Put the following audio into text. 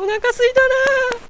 お腹すいたな